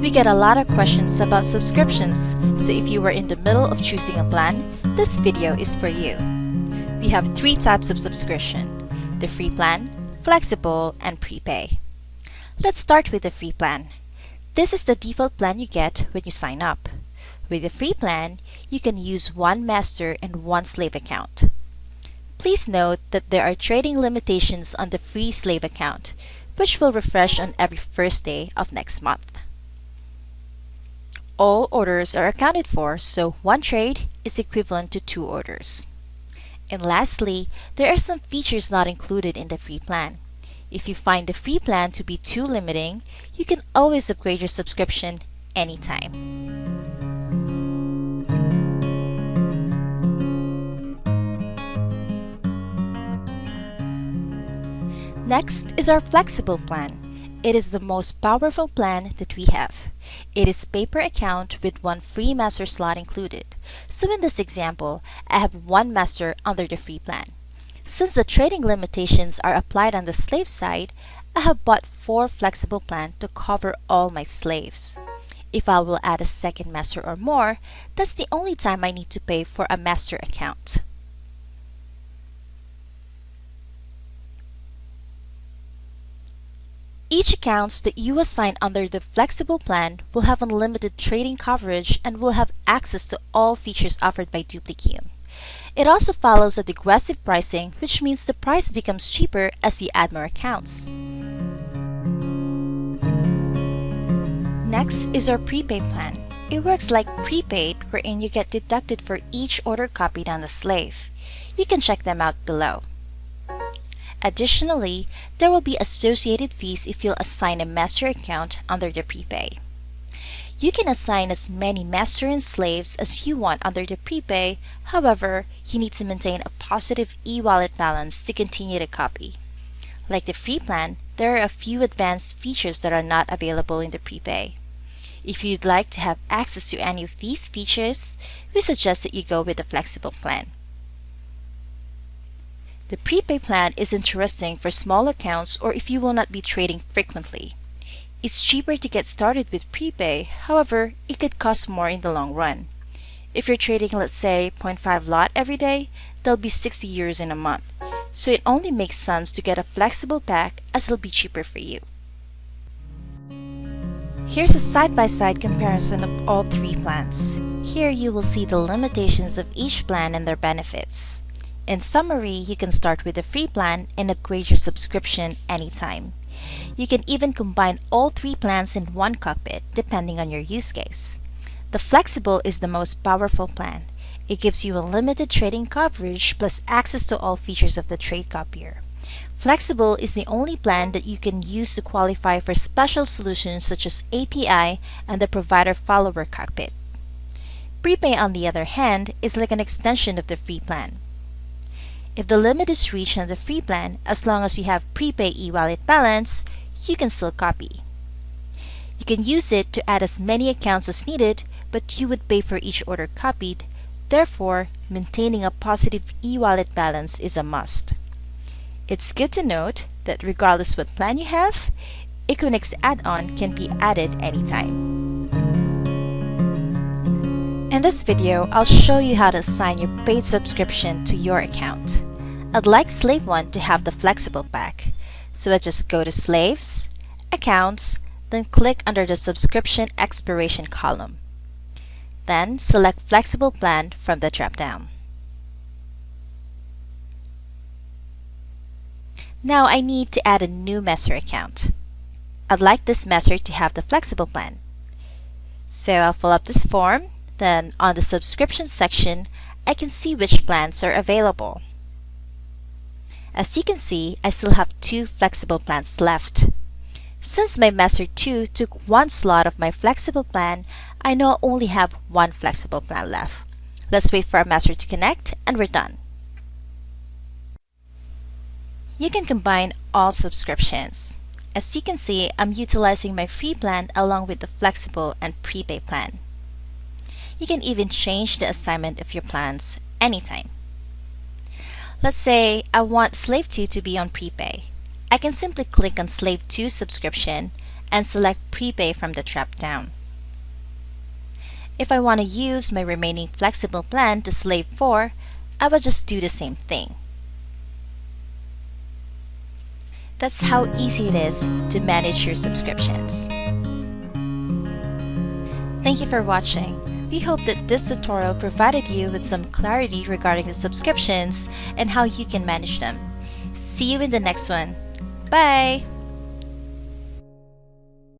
We get a lot of questions about subscriptions, so if you are in the middle of choosing a plan, this video is for you. We have three types of subscription, the free plan, flexible, and prepay. Let's start with the free plan. This is the default plan you get when you sign up. With the free plan, you can use one master and one slave account. Please note that there are trading limitations on the free slave account, which will refresh on every first day of next month. All orders are accounted for, so one trade is equivalent to two orders. And lastly, there are some features not included in the free plan. If you find the free plan to be too limiting, you can always upgrade your subscription anytime. Next is our flexible plan. It is the most powerful plan that we have. It is paper account with one free master slot included. So in this example, I have one master under the free plan. Since the trading limitations are applied on the slave side, I have bought four flexible plan to cover all my slaves. If I will add a second master or more, that's the only time I need to pay for a master account. Each accounts that you assign under the flexible plan will have unlimited trading coverage and will have access to all features offered by Duplikium. It also follows a degressive pricing, which means the price becomes cheaper as you add more accounts. Next is our prepaid plan. It works like prepaid wherein you get deducted for each order copied on the slave. You can check them out below. Additionally, there will be associated fees if you'll assign a master account under the prepay. You can assign as many master and slaves as you want under the prepay, however, you need to maintain a positive e-wallet balance to continue to copy. Like the free plan, there are a few advanced features that are not available in the prepay. If you'd like to have access to any of these features, we suggest that you go with the flexible plan. The prepay plan is interesting for small accounts or if you will not be trading frequently. It's cheaper to get started with prepay, however, it could cost more in the long run. If you're trading let's say 0.5 lot every day, there'll be 60 euros in a month. So it only makes sense to get a flexible pack as it'll be cheaper for you. Here's a side-by-side -side comparison of all three plans. Here you will see the limitations of each plan and their benefits. In summary, you can start with a free plan and upgrade your subscription anytime. You can even combine all three plans in one cockpit, depending on your use case. The Flexible is the most powerful plan. It gives you unlimited trading coverage plus access to all features of the trade copier. Flexible is the only plan that you can use to qualify for special solutions such as API and the provider follower cockpit. Prepay, on the other hand, is like an extension of the free plan. If the limit is reached on the free plan, as long as you have prepay e-wallet balance, you can still copy. You can use it to add as many accounts as needed, but you would pay for each order copied. Therefore, maintaining a positive e-wallet balance is a must. It's good to note that regardless what plan you have, Equinix add-on can be added anytime. In this video, I'll show you how to assign your paid subscription to your account. I'd like Slave 1 to have the flexible pack, so I just go to Slaves, Accounts, then click under the Subscription Expiration column. Then select Flexible Plan from the drop-down. Now I need to add a new Master account. I'd like this Master to have the flexible plan. So I'll fill up this form, then on the subscription section, I can see which plans are available. As you can see, I still have two flexible plans left. Since my Master 2 took one slot of my flexible plan, I now only have one flexible plan left. Let's wait for our Master to connect and we're done. You can combine all subscriptions. As you can see, I'm utilizing my free plan along with the flexible and prepay plan. You can even change the assignment of your plans anytime. Let's say I want Slave 2 to be on prepay. I can simply click on Slave 2 subscription and select Prepay from the drop-down. If I want to use my remaining flexible plan to Slave 4, I will just do the same thing. That's how easy it is to manage your subscriptions. Thank you for watching. We hope that this tutorial provided you with some clarity regarding the subscriptions and how you can manage them. See you in the next one. Bye!